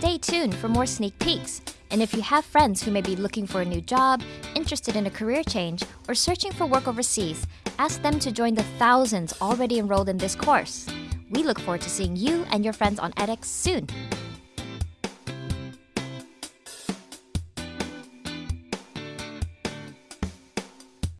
Stay tuned for more sneak peeks. And if you have friends who may be looking for a new job, interested in a career change, or searching for work overseas, ask them to join the thousands already enrolled in this course. We look forward to seeing you and your friends on edX soon.